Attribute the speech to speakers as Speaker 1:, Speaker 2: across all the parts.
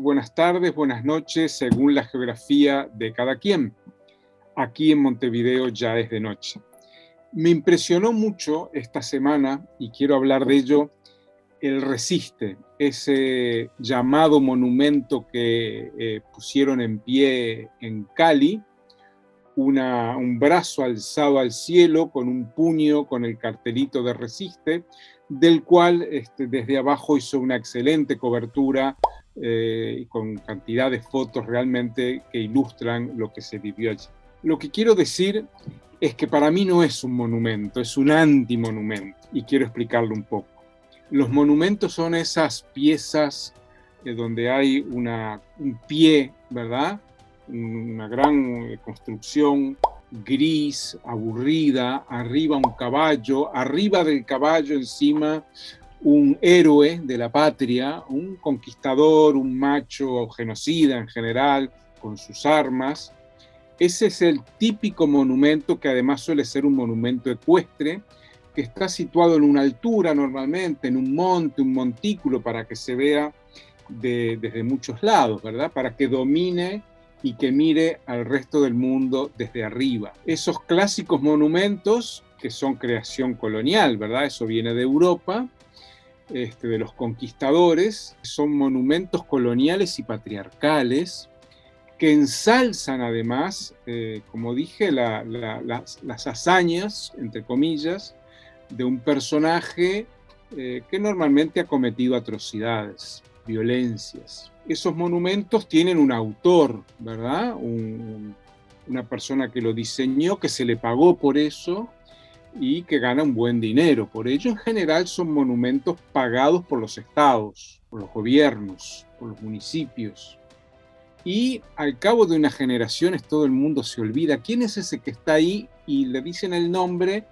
Speaker 1: buenas tardes, buenas noches, según la geografía de cada quien. Aquí en Montevideo ya es de noche. Me impresionó mucho esta semana, y quiero hablar de ello, el Resiste, ese llamado monumento que eh, pusieron en pie en Cali, un brazo alzado al cielo con un puño con el cartelito de Resiste, del cual este, desde abajo hizo una excelente cobertura eh, con cantidad de fotos realmente que ilustran lo que se vivió allí. Lo que quiero decir es que para mí no es un monumento, es un antimonumento, y quiero explicarlo un poco. Los monumentos son esas piezas eh, donde hay un pie, ¿verdad? Una gran eh, construcción gris, aburrida, arriba un caballo, arriba del caballo encima un héroe de la patria, un conquistador, un macho genocida en general, con sus armas. Ese es el típico monumento que además suele ser un monumento ecuestre, que está situado en una altura normalmente, en un monte, un montículo, para que se vea desde muchos lados, ¿verdad? Para que domine y que mire al resto del mundo desde arriba. Esos clásicos monumentos que son creación colonial, ¿verdad? Eso viene de Europa, este, de los conquistadores, son monumentos coloniales y patriarcales que ensalzan además, eh, como dije, las, hazañas, entre comillas, de un personaje eh, que normalmente ha cometido atrocidades, violencias esos monumentos tienen un autor, ¿verdad? una persona que lo diseñó, que se le pagó por eso y que gana un buen dinero. Por ello, en general, son monumentos pagados por los estados, por los gobiernos, por los municipios. Y al cabo de unas generaciones todo el mundo se olvida quién es ese que está ahí y le dicen el nombre,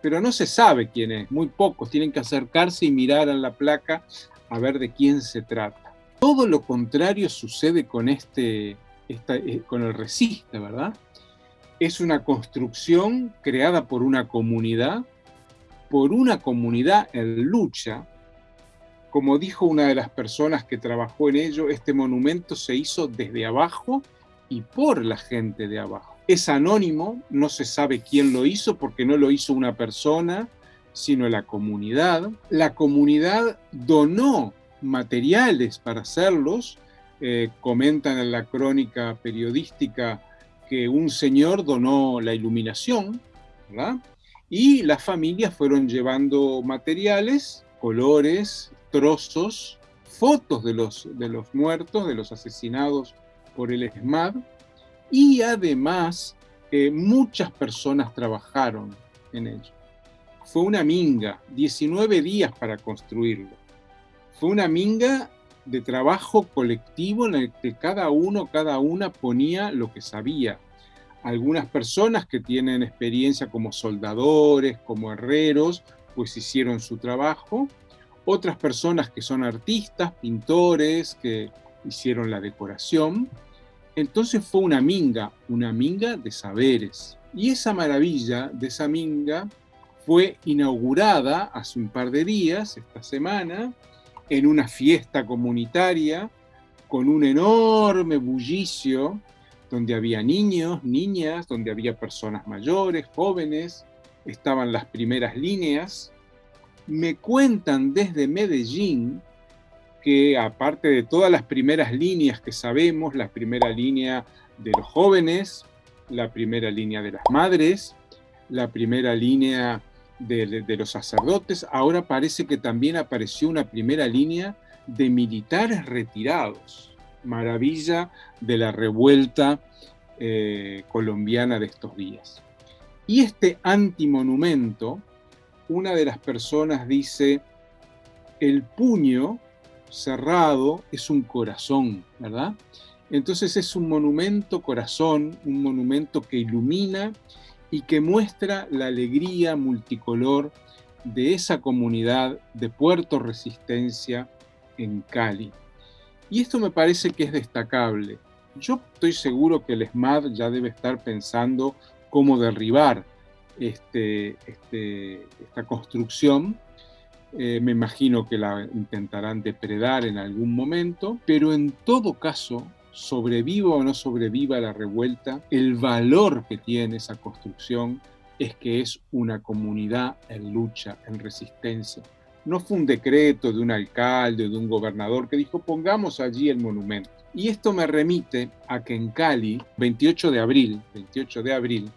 Speaker 1: pero no se sabe quién es, muy pocos. Tienen que acercarse y mirar a la placa a ver de quién se trata. Todo lo contrario sucede con, este, eh, con el resiste, ¿verdad? Es una construcción creada por una comunidad, por una comunidad en lucha. Como dijo una de las personas que trabajó en ello, este monumento se hizo desde abajo y por la gente de abajo. Es anónimo, no se sabe quién lo hizo porque no lo hizo una persona, sino la comunidad. La comunidad donó materiales para hacerlos. Eh, comentan en la crónica periodística que un señor donó la iluminación, Y las familias fueron llevando materiales, colores, trozos, fotos de los, de los muertos, de los asesinados por el ESMAD, y además eh, muchas personas trabajaron en ello. Fue una minga, 19 días para construirlo. Fue una minga de trabajo colectivo en el que cada uno, cada una ponía lo que sabía. Algunas personas que tienen experiencia como soldadores, como herreros, pues hicieron su trabajo. Otras personas que son artistas, pintores, que hicieron la decoración. Entonces fue una minga, una minga de saberes. Y esa maravilla de esa minga fue inaugurada hace un par de días, esta semana, en una fiesta comunitaria con un enorme bullicio donde había niños, niñas, donde había personas mayores, jóvenes, estaban las primeras líneas. Me cuentan desde Medellín que aparte de todas las primeras líneas que sabemos, la primera línea de los jóvenes, la primera línea de las madres, la primera línea de, los sacerdotes, ahora parece que también apareció una primera línea de militares retirados. Maravilla de la revuelta eh, colombiana de estos días. Y este antimonumento, una de las personas dice, el puño cerrado es un corazón, ¿verdad? Entonces es un monumento corazón, un monumento que ilumina y que muestra la alegría multicolor de esa comunidad de Puerto Resistencia en Cali. Y esto me parece que es destacable. Yo estoy seguro que el SMAD ya debe estar pensando cómo derribar este, este, esta construcción, Eh, me imagino que la intentarán depredar en algún momento, pero en todo caso, sobreviva o no sobreviva la revuelta, el valor que tiene esa construcción es que es una comunidad en lucha, en resistencia. No fue un decreto de un alcalde o de un gobernador que dijo pongamos allí el monumento. Y esto me remite a que en Cali, 28 de abril, 28 de abril,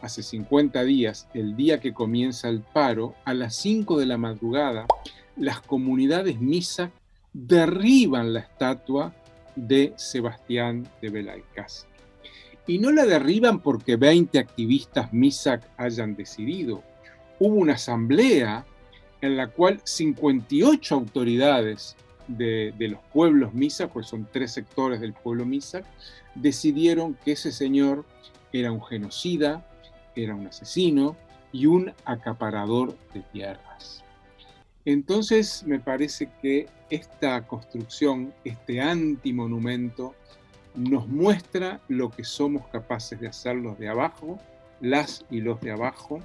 Speaker 1: hace 50 días, el día que comienza el paro, a las 5 de la madrugada, las comunidades misa derriban la estatua de Sebastián de Belalcázar. Y no la derriban porque 20 activistas MISAC hayan decidido. Hubo una asamblea en la cual 58 autoridades de, los pueblos MISAC, pues son tres sectores del pueblo MISAC, decidieron que ese señor era un genocida, era un asesino y un acaparador de tierras. Entonces me parece que esta construcción, este antimonumento, nos muestra lo que somos capaces de hacer los de abajo, las y los de abajo,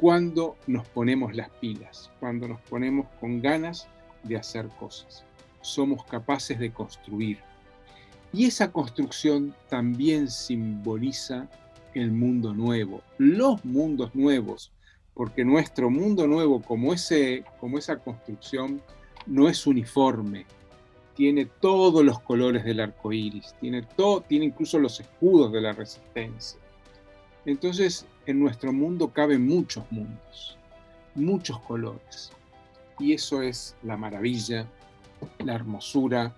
Speaker 1: cuando nos ponemos las pilas, cuando nos ponemos con ganas de hacer cosas. Somos capaces de construir. Y esa construcción también simboliza el mundo nuevo, los mundos nuevos, porque nuestro mundo nuevo, como, ese, como esa construcción, no es uniforme, tiene todos los colores del arco iris, tiene, todo, tiene incluso los escudos de la resistencia. Entonces, en nuestro mundo caben muchos mundos, muchos colores. Y eso es la maravilla, la hermosura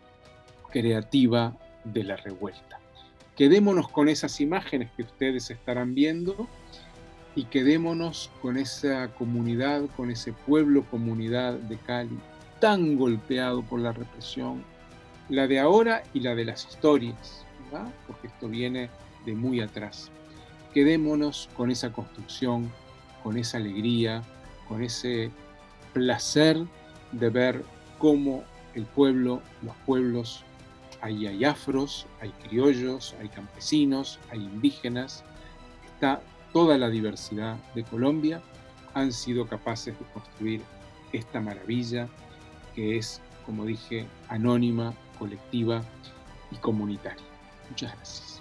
Speaker 1: creativa de la revuelta. Quedémonos con esas imágenes que ustedes estarán viendo y quedémonos con esa comunidad, con ese pueblo comunidad de Cali tan golpeado por la represión, la de ahora y la de las historias, porque esto viene de muy atrás. Quedémonos con esa construcción, con esa alegría, con ese placer de ver cómo el pueblo, los pueblos, ahí hay afros, hay criollos, hay campesinos, hay indígenas, está toda la diversidad de Colombia, han sido capaces de construir esta maravilla que es, como dije, anónima, colectiva y comunitaria. Muchas gracias.